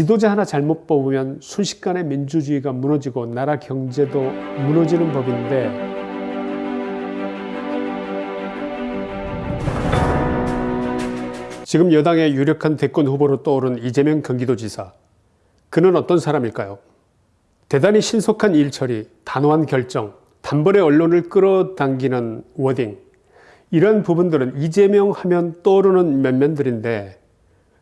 지도자 하나 잘못 뽑으면 순식간에 민주주의가 무너지고 나라 경제도 무너지는 법인데 지금 여당의 유력한 대권 후보로 떠오른 이재명 경기도지사. 그는 어떤 사람일까요? 대단히 신속한 일처리, 단호한 결정, 단번에 언론을 끌어당기는 워딩. 이런 부분들은 이재명 하면 떠오르는 면면들인데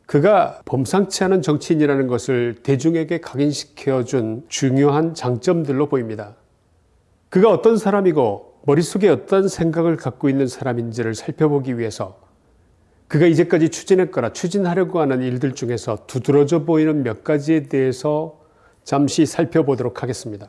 그가 범상치 않은 정치인이라는 것을 대중에게 각인시켜준 중요한 장점들로 보입니다. 그가 어떤 사람이고 머릿속에 어떤 생각을 갖고 있는 사람인지를 살펴보기 위해서 그가 이제까지 추진했거나 추진하려고 하는 일들 중에서 두드러져 보이는 몇 가지에 대해서 잠시 살펴보도록 하겠습니다.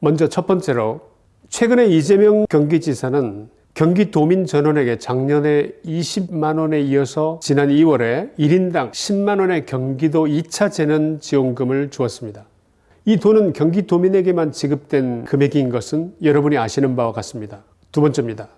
먼저 첫 번째로 최근에 이재명 경기지사는 경기도민 전원에게 작년에 20만원에 이어서 지난 2월에 1인당 10만원의 경기도 2차 재난 지원금을 주었습니다. 이 돈은 경기도민에게만 지급된 금액인 것은 여러분이 아시는 바와 같습니다. 두 번째입니다.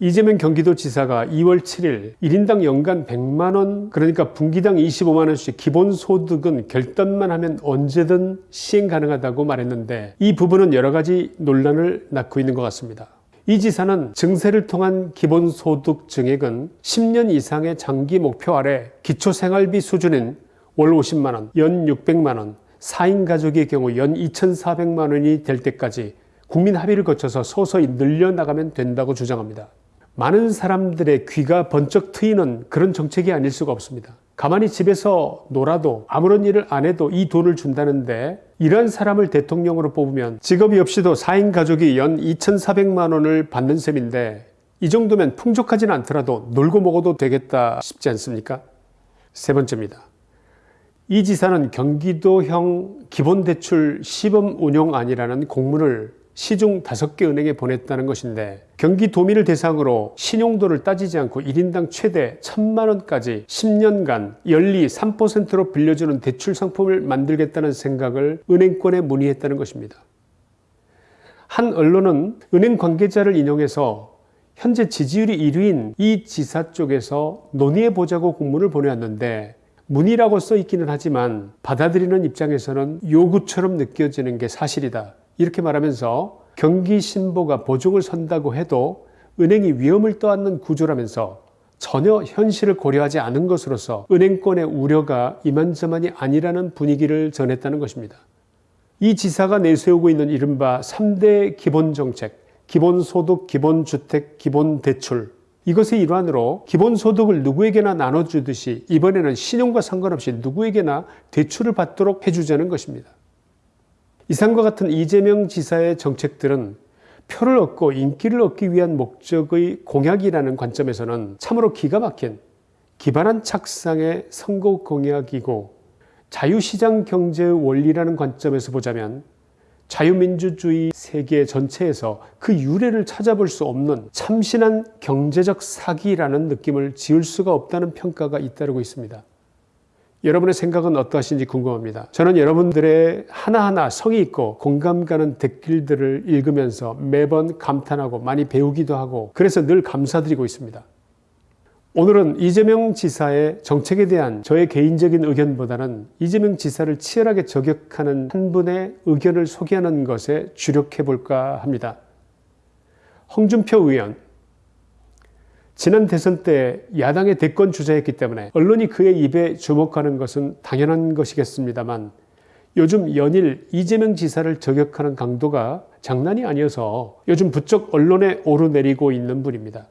이재명 경기도지사가 2월 7일 1인당 연간 100만원 그러니까 분기당 25만원씩 기본소득은 결단만 하면 언제든 시행 가능하다고 말했는데 이 부분은 여러가지 논란을 낳고 있는 것 같습니다. 이 지사는 증세를 통한 기본소득 증액은 10년 이상의 장기 목표 아래 기초생활비 수준인 월 50만원, 연 600만원, 4인 가족의 경우 연 2,400만원이 될 때까지 국민 합의를 거쳐서 서서히 늘려나가면 된다고 주장합니다. 많은 사람들의 귀가 번쩍 트이는 그런 정책이 아닐 수가 없습니다. 가만히 집에서 놀아도 아무런 일을 안 해도 이 돈을 준다는데 이런 사람을 대통령으로 뽑으면 직업이 없이도 4인 가족이 연 2,400만 원을 받는 셈인데 이 정도면 풍족하진 않더라도 놀고 먹어도 되겠다 싶지 않습니까? 세 번째입니다. 이 지사는 경기도형 기본대출 시범 운용안이라는 공문을 시중 5개 은행에 보냈다는 것인데 경기도민을 대상으로 신용도를 따지지 않고 1인당 최대 1천만원까지 10년간 연리 3%로 빌려주는 대출 상품을 만들겠다는 생각을 은행권에 문의했다는 것입니다. 한 언론은 은행 관계자를 인용해서 현재 지지율이 1위인 이 지사 쪽에서 논의해보자고 공문을 보내왔는데 문의라고 써있기는 하지만 받아들이는 입장에서는 요구처럼 느껴지는 게 사실이다. 이렇게 말하면서 경기신보가 보증을 선다고 해도 은행이 위험을 떠안는 구조라면서 전혀 현실을 고려하지 않은 것으로서 은행권의 우려가 이만저만이 아니라는 분위기를 전했다는 것입니다. 이 지사가 내세우고 있는 이른바 3대 기본정책, 기본소득, 기본주택, 기본대출 이것의 일환으로 기본소득을 누구에게나 나눠주듯이 이번에는 신용과 상관없이 누구에게나 대출을 받도록 해주자는 것입니다. 이상과 같은 이재명 지사의 정책들은 표를 얻고 인기를 얻기 위한 목적의 공약이라는 관점에서는 참으로 기가 막힌 기반한 착상의 선거 공약이고 자유시장 경제의 원리라는 관점에서 보자면 자유민주주의 세계 전체에서 그 유래를 찾아볼 수 없는 참신한 경제적 사기라는 느낌을 지울 수가 없다는 평가가 잇따르고 있습니다. 여러분의 생각은 어떠하신지 궁금합니다. 저는 여러분들의 하나하나 성의 있고 공감 가는 댓글들을 읽으면서 매번 감탄하고 많이 배우기도 하고 그래서 늘 감사드리고 있습니다. 오늘은 이재명 지사의 정책에 대한 저의 개인적인 의견보다는 이재명 지사를 치열하게 저격하는 한 분의 의견을 소개하는 것에 주력해 볼까 합니다. 홍준표 의원 지난 대선 때 야당의 대권 주자였기 때문에 언론이 그의 입에 주목하는 것은 당연한 것이겠습니다만 요즘 연일 이재명 지사를 저격하는 강도가 장난이 아니어서 요즘 부쩍 언론에 오르내리고 있는 분입니다.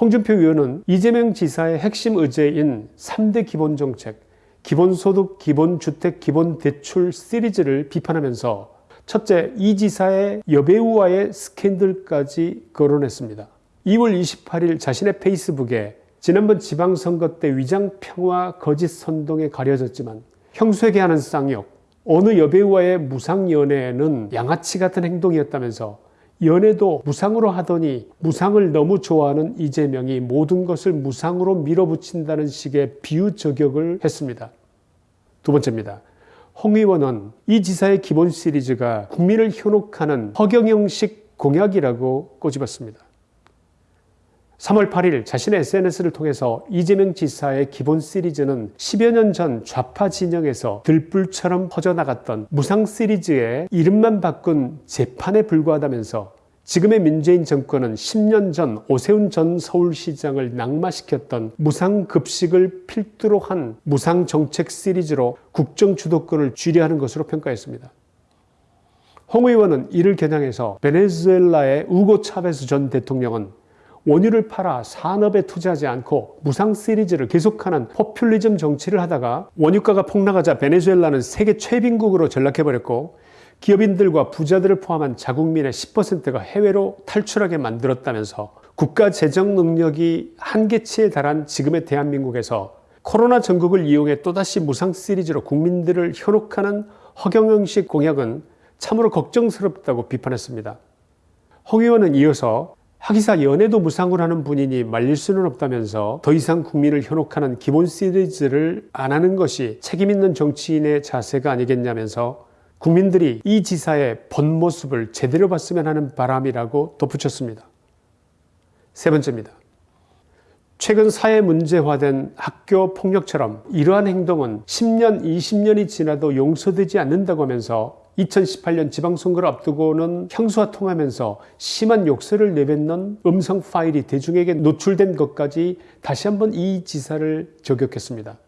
홍준표 의원은 이재명 지사의 핵심 의제인 3대 기본정책, 기본소득, 기본주택, 기본대출 시리즈를 비판하면서 첫째, 이 지사의 여배우와의 스캔들까지 거론했습니다. 2월 28일 자신의 페이스북에 지난번 지방선거 때 위장평화 거짓 선동에 가려졌지만 형수에게 하는 쌍욕, 어느 여배우와의 무상연애는 양아치 같은 행동이었다면서 연애도 무상으로 하더니 무상을 너무 좋아하는 이재명이 모든 것을 무상으로 밀어붙인다는 식의 비유 저격을 했습니다. 두 번째입니다. 홍 의원은 이 지사의 기본 시리즈가 국민을 현혹하는 허경영식 공약이라고 꼬집었습니다. 3월 8일 자신의 SNS를 통해서 이재명 지사의 기본 시리즈는 10여 년 전 좌파 진영에서 들불처럼 퍼져나갔던 무상 시리즈의 이름만 바꾼 재판에 불과하다면서 지금의 문재인 정권은 10년 전 오세훈 전 서울시장을 낙마시켰던 무상급식을 필두로 한 무상정책 시리즈로 국정 주도권을 쥐려하는 것으로 평가했습니다. 홍 의원은 이를 겨냥해서 베네수엘라의 우고 차베스 전 대통령은 원유를 팔아 산업에 투자하지 않고 무상 시리즈를 계속하는 포퓰리즘 정치를 하다가 원유가가 폭락하자 베네수엘라는 세계 최빈국으로 전락해버렸고 기업인들과 부자들을 포함한 자국민의 10%가 해외로 탈출하게 만들었다면서 국가 재정 능력이 한계치에 달한 지금의 대한민국에서 코로나 전국을 이용해 또다시 무상 시리즈로 국민들을 현혹하는 허경영식 공약은 참으로 걱정스럽다고 비판했습니다. 홍 의원은 이어서 하기사 연애도 무상으로 하는 분이니 말릴 수는 없다면서 더 이상 국민을 현혹하는 기본 시리즈를 안 하는 것이 책임있는 정치인의 자세가 아니겠냐면서 국민들이 이 지사의 본 모습을 제대로 봤으면 하는 바람이라고 덧붙였습니다. 세 번째입니다. 최근 사회 문제화된 학교 폭력처럼 이러한 행동은 10년, 20년이 지나도 용서되지 않는다고 하면서 2018년 지방선거를 앞두고는 형수와 통하면서 심한 욕설을 내뱉는 음성 파일이 대중에게 노출된 것까지 다시 한번 이 지사를 저격했습니다.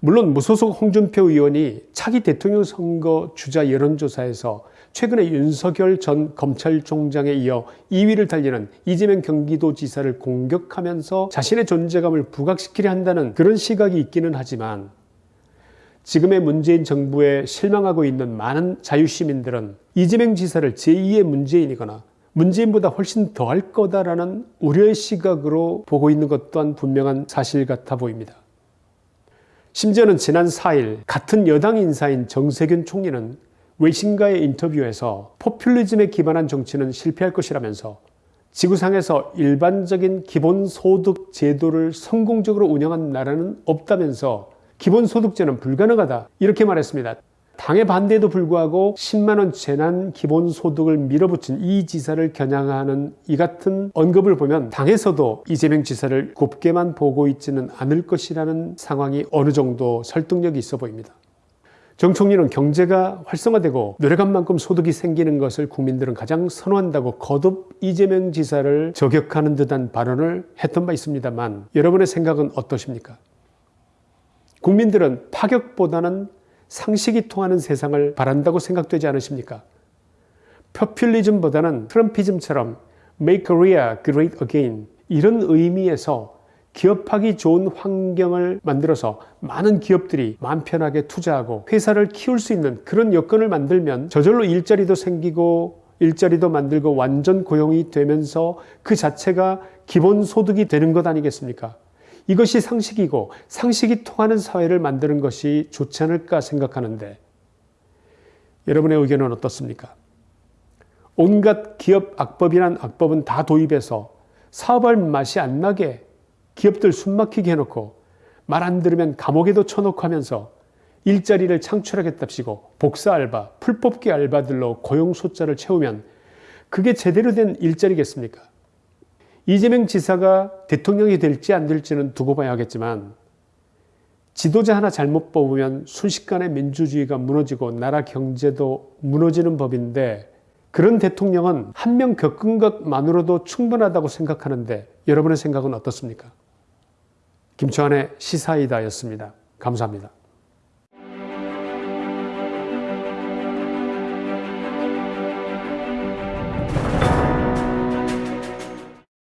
물론 무소속 홍준표 의원이 차기 대통령 선거 주자 여론조사에서 최근에 윤석열 전 검찰총장에 이어 2위를 달리는 이재명 경기도지사를 공격하면서 자신의 존재감을 부각시키려 한다는 그런 시각이 있기는 하지만 지금의 문재인 정부에 실망하고 있는 많은 자유시민들은 이재명 지사를 제2의 문재인이거나 문재인보다 훨씬 더할 거다라는 우려의 시각으로 보고 있는 것 또한 분명한 사실 같아 보입니다. 심지어는 지난 4일 같은 여당 인사인 정세균 총리는 외신과의 인터뷰에서 포퓰리즘에 기반한 정치는 실패할 것이라면서 지구상에서 일반적인 기본소득 제도를 성공적으로 운영한 나라는 없다면서 기본소득제는 불가능하다 이렇게 말했습니다. 당의 반대에도 불구하고 10만원 재난 기본소득을 밀어붙인 이 지사를 겨냥하는 이 같은 언급을 보면 당에서도 이재명 지사를 곱게만 보고 있지는 않을 것이라는 상황이 어느 정도 설득력이 있어 보입니다. 정 총리는 경제가 활성화되고 노력한 만큼 소득이 생기는 것을 국민들은 가장 선호한다고 거듭 이재명 지사를 저격하는 듯한 발언을 했던 바 있습니다만 여러분의 생각은 어떠십니까? 국민들은 파격보다는 상식이 통하는 세상을 바란다고 생각되지 않으십니까? 포퓰리즘보다는 트럼피즘처럼 Make Korea Great Again 이런 의미에서 기업하기 좋은 환경을 만들어서 많은 기업들이 마음 편하게 투자하고 회사를 키울 수 있는 그런 여건을 만들면 저절로 일자리도 생기고 일자리도 만들고 완전 고용이 되면서 그 자체가 기본소득이 되는 것 아니겠습니까? 이것이 상식이고 상식이 통하는 사회를 만드는 것이 좋지 않을까 생각하는데 여러분의 의견은 어떻습니까? 온갖 기업 악법이란 악법은 다 도입해서 사업할 맛이 안 나게 기업들 숨막히게 해놓고 말 안 들으면 감옥에도 쳐놓고 하면서 일자리를 창출하겠답시고 복사 알바, 풀뽑기 알바들로 고용 숫자를 채우면 그게 제대로 된 일자리겠습니까? 이재명 지사가 대통령이 될지 안 될지는 두고 봐야겠지만 지도자 하나 잘못 뽑으면 순식간에 민주주의가 무너지고 나라 경제도 무너지는 법인데 그런 대통령은 한 명 겪은 것만으로도 충분하다고 생각하는데 여러분의 생각은 어떻습니까? 김초한의 시사이다였습니다. 감사합니다.